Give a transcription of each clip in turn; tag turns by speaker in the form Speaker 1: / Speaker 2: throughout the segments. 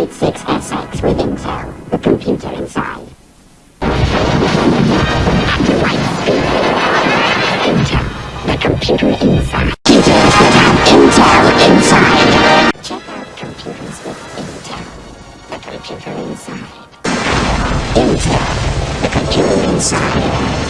Speaker 1: Android 6 SX with Intel, the computer inside. Intel, the computer inside. Intel inside. Check out the computer inside. Intel, the computer inside.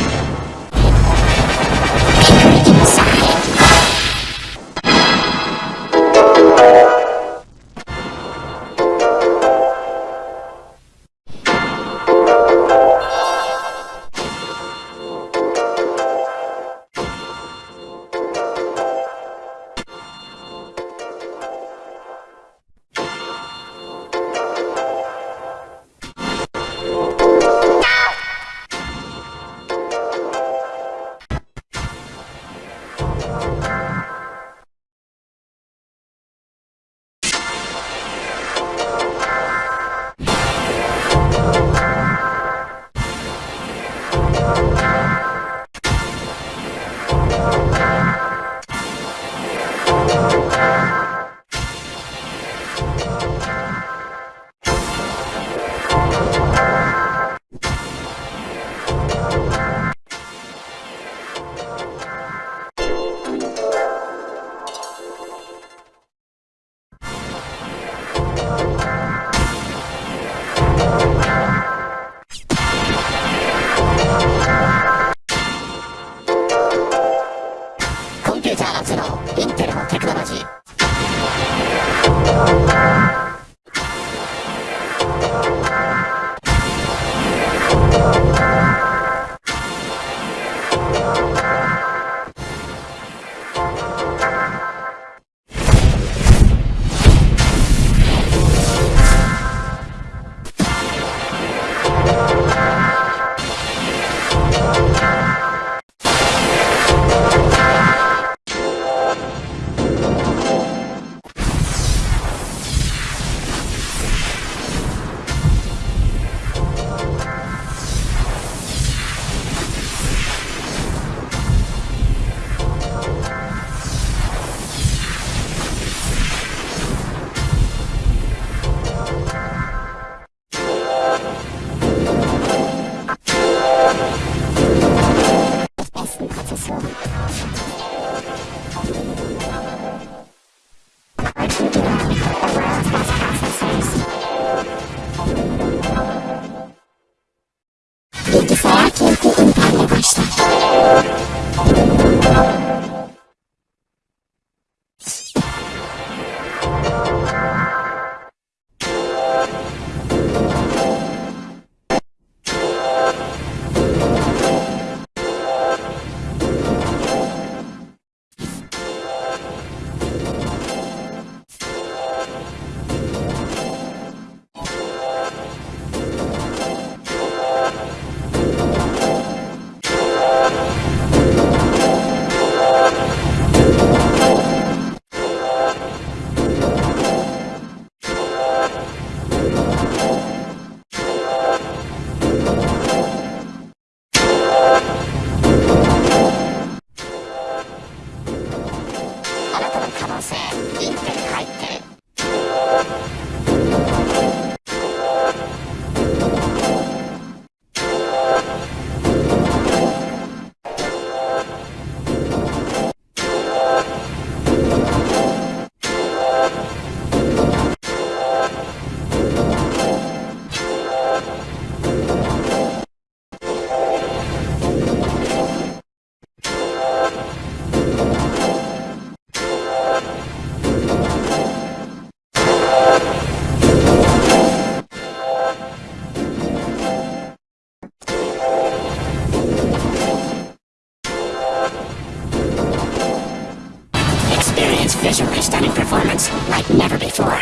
Speaker 1: Stunning performance like never before.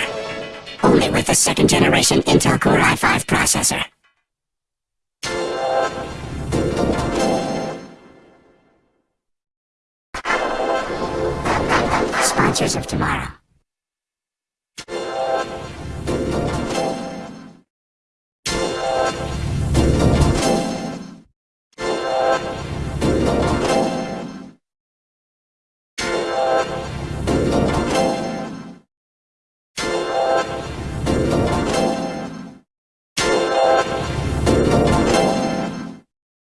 Speaker 1: Only with the second generation Intel Core i5 processor. Sponsors of tomorrow.